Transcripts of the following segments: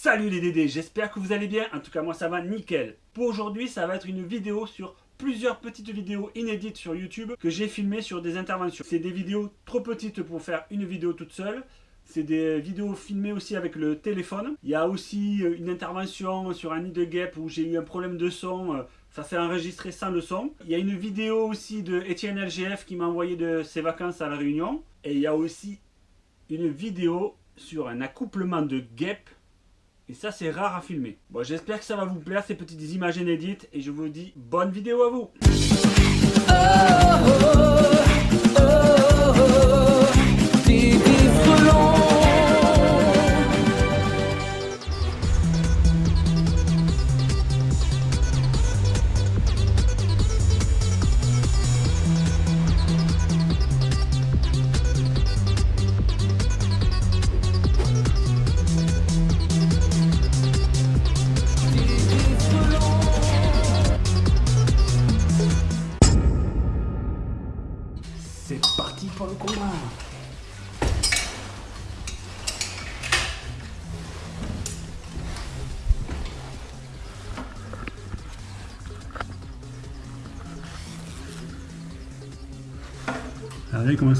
Salut les Dédés, j'espère que vous allez bien, en tout cas moi ça va nickel. Pour aujourd'hui ça va être une vidéo sur plusieurs petites vidéos inédites sur YouTube que j'ai filmées sur des interventions. C'est des vidéos trop petites pour faire une vidéo toute seule. C'est des vidéos filmées aussi avec le téléphone. Il y a aussi euh, une intervention sur un nid de guêpe où j'ai eu un problème de son. Euh, ça s'est enregistré sans le son. Il y a une vidéo aussi de Etienne LGF qui m'a envoyé de ses vacances à La Réunion. Et il y a aussi une vidéo sur un accouplement de guêpes et ça, c'est rare à filmer. Bon, j'espère que ça va vous plaire, ces petites images inédites. Et je vous dis bonne vidéo à vous. C'est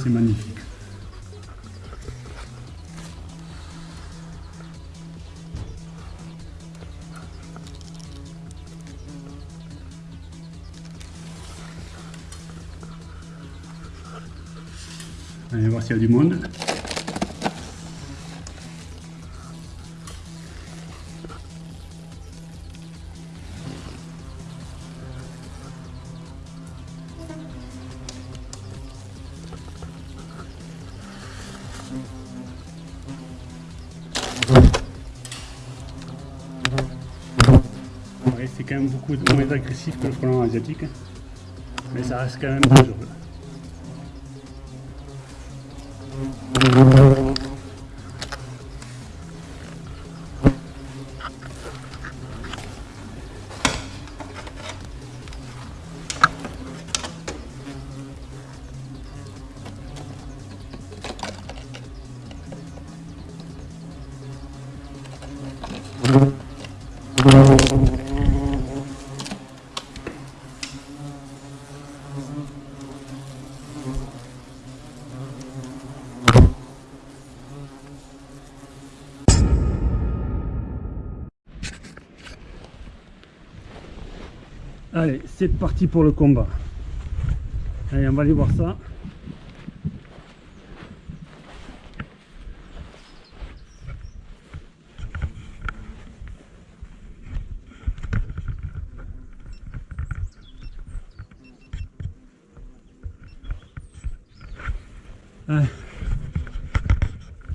c'est magnifique. Allez voir s'il y a du monde. C'est quand même beaucoup moins agressif que le frelon asiatique, mais ça reste quand même dangereux. Allez, c'est parti pour le combat. Allez, on va aller voir ça.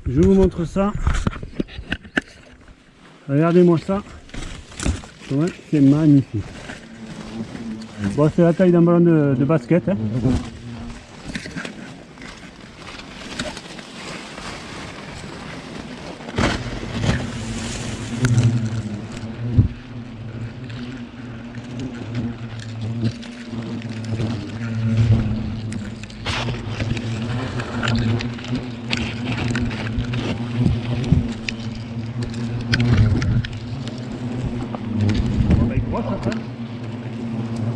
Je vous montre ça. Regardez-moi ça. C'est magnifique. Bon, c'est la taille d'un ballon de, basket. Hein.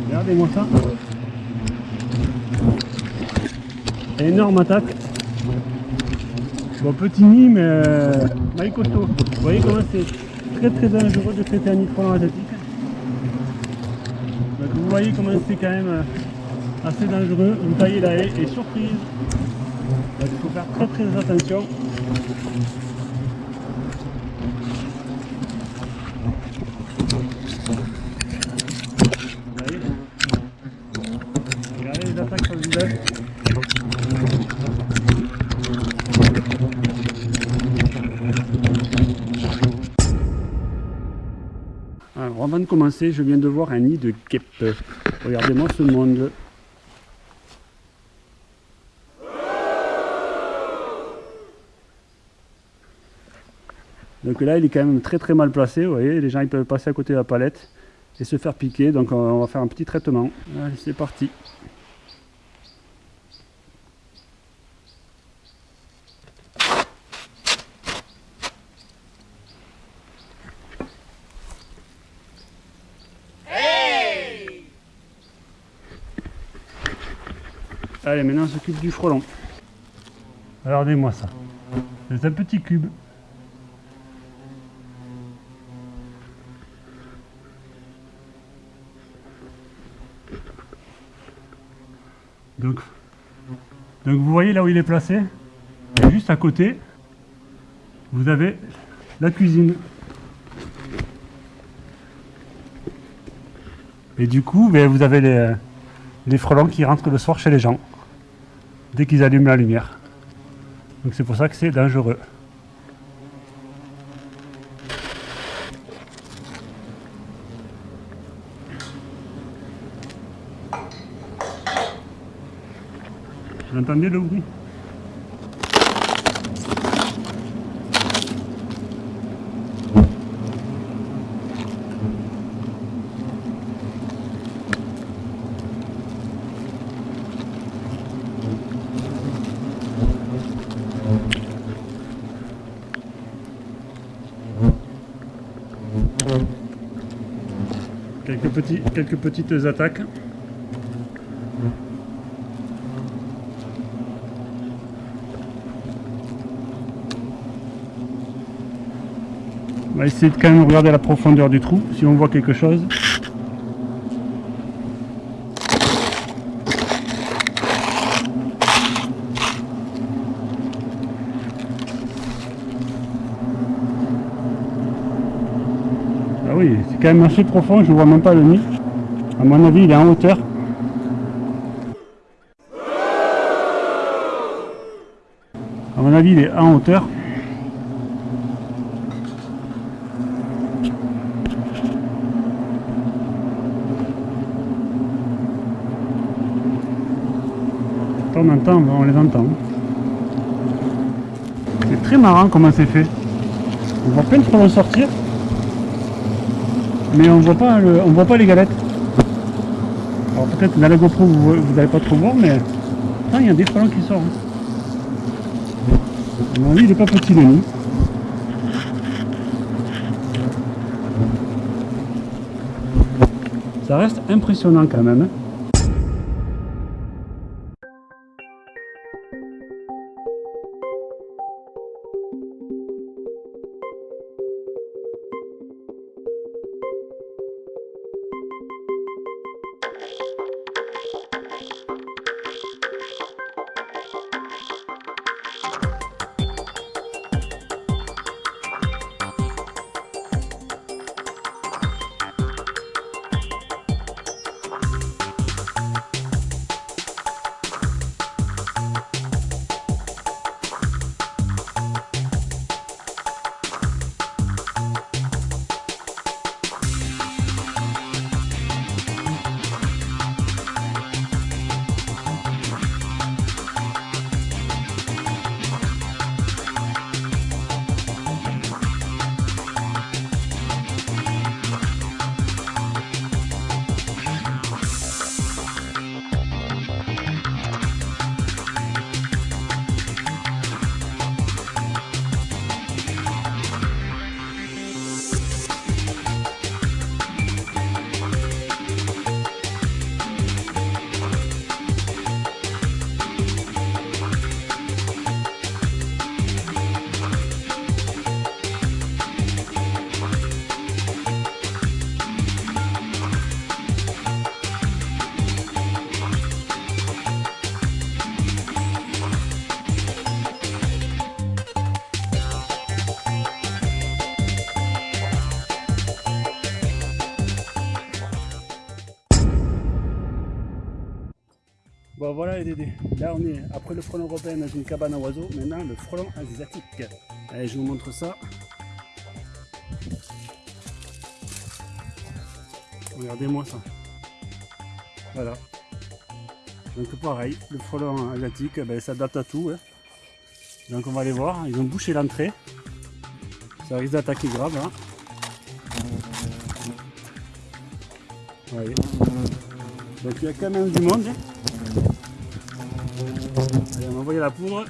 Regardez-moi ça. Énorme attaque. Bon, petit nid, mais euh, costaud. Vous voyez comment c'est très très dangereux de traiter un nid de asiatique. Donc, vous voyez comment c'est quand même euh, assez dangereux. Vous taillez la haie et surprise. il faut faire très très attention. Alors avant de commencer, je viens de voir un nid de guêpe. Regardez-moi ce monde. Donc là, il est quand même très très mal placé. Vous voyez, les gens ils peuvent passer à côté de la palette et se faire piquer. Donc on va faire un petit traitement. Allez, c'est parti. Allez, maintenant on s'occupe du frelon. Regardez-moi ça. C'est un petit cube. Donc, donc vous voyez là où il est placé? Juste à côté, vous avez la cuisine. Et du coup, ben, vous avez les frelons qui rentrent le soir chez les gens, dès qu'ils allument la lumière. Donc c'est pour ça que c'est dangereux. Vous entendez le bruit Quelques, quelques petites attaques. On va essayer de quand même regarder la profondeur du trou, si on voit quelque chose. Ah oui, c'est quand même assez profond, je vois même pas le nid. À mon avis, il est en hauteur. À mon avis, il est en hauteur. on entend, on les entend. C'est très marrant comment c'est fait. On voit plein de frelons sortir, mais on voit pas on voit pas les galettes. Alors peut-être dans la GoPro vous n'allez pas trop voir, mais il y a des frelons qui sortent. mon il n'est pas petit le nid. Ça reste impressionnant quand même. Hein. Bon voilà les dédés, là on est après le frelon européen dans une cabane à oiseaux, maintenant le frelon asiatique. Allez je vous montre ça. Regardez-moi ça. Voilà. Donc pareil, le frelon asiatique, ben, ça date à tout. Hein. Donc on va aller voir, ils ont bouché l'entrée. Ça risque d'attaquer grave. Hein. Donc il y a quand même du monde. Allez, on va envoyer la poudre.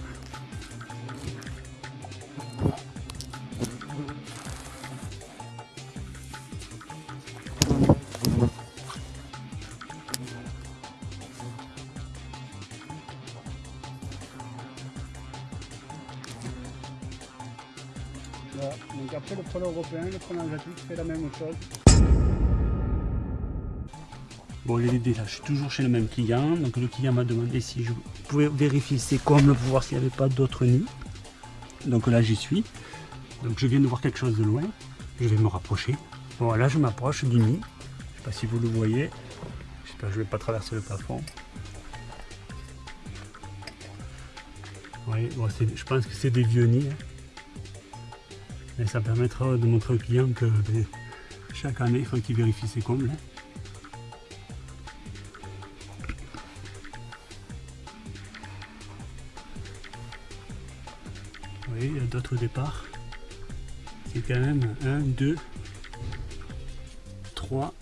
Voilà. Donc après le preneur européen, le preneur asiatique fait la même chose. Bon l'idée là, je suis toujours chez le même client, donc le client m'a demandé si je pouvais vérifier ses combles pour voir s'il n'y avait pas d'autres nids. Donc là j'y suis. Donc je viens de voir quelque chose de loin, je vais me rapprocher. Bon là je m'approche du nid, je sais pas si vous le voyez, j'espère que je vais pas traverser le plafond. Oui, bon, je pense que c'est des vieux nids. Hein. Et ça permettra de montrer au client que ben, chaque année il faut qu'il vérifie ses combles. Hein. D'autres départs. C'est quand même 1, 2, 3,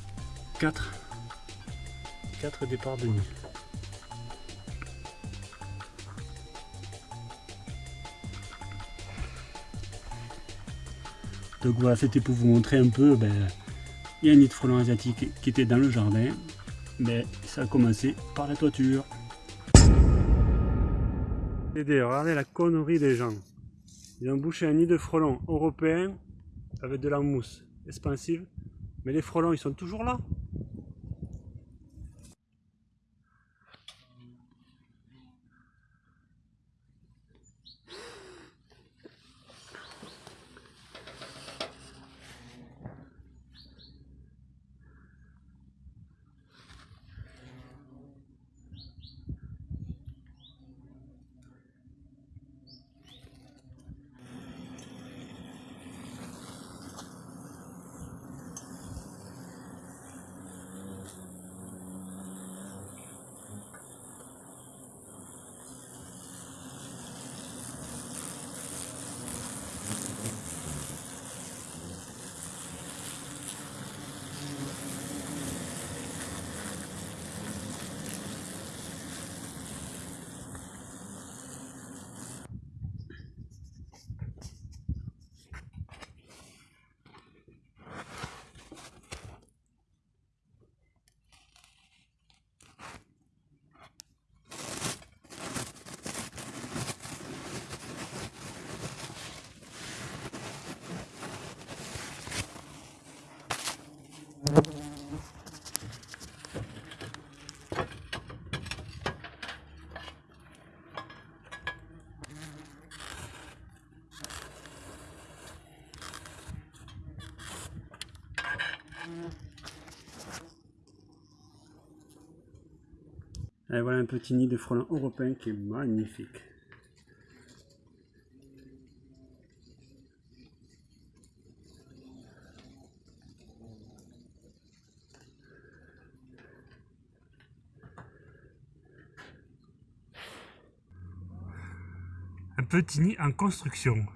4, 4 départs de nuit. Donc voilà, c'était pour vous montrer un peu, ben, il y a un nid de frelon asiatique qui était dans le jardin, mais ça a commencé par la toiture. Regardez la connerie des gens. Ils ont bouché un nid de frelons européen avec de la mousse expansive. Mais les frelons, ils sont toujours là. Voilà un petit nid de frelons européen qui est magnifique. Un petit nid en construction.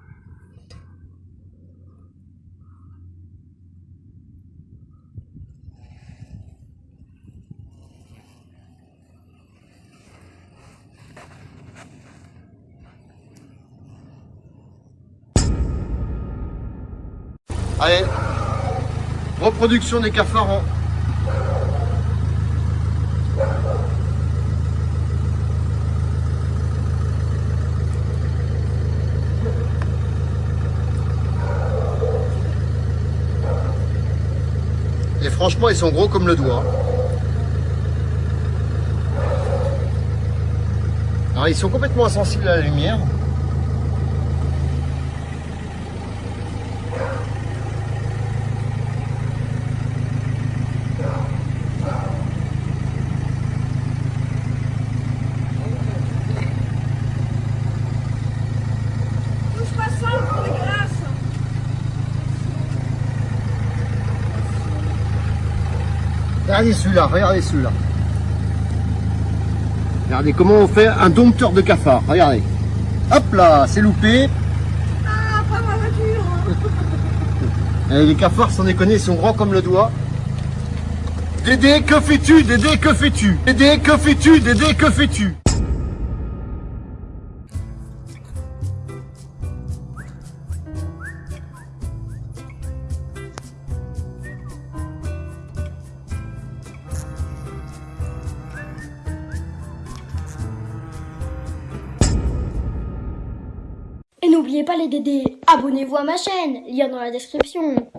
Allez, reproduction des cafards Et franchement, ils sont gros comme le doigt. Alors, ils sont complètement insensibles à la lumière. Regardez celui-là, regardez celui-là. Regardez comment on fait un dompteur de cafard. Regardez. Hop là, c'est loupé. Ah, pas ma voiture. Eh, les cafards, sans déconner, ils sont grands comme le doigt. Dédé, que fais-tu? Dédé, que fais-tu? Dédé, que fais-tu? Dédé, que fais-tu? Et n'oubliez pas les Dédés, abonnez-vous à ma chaîne, lien dans la description.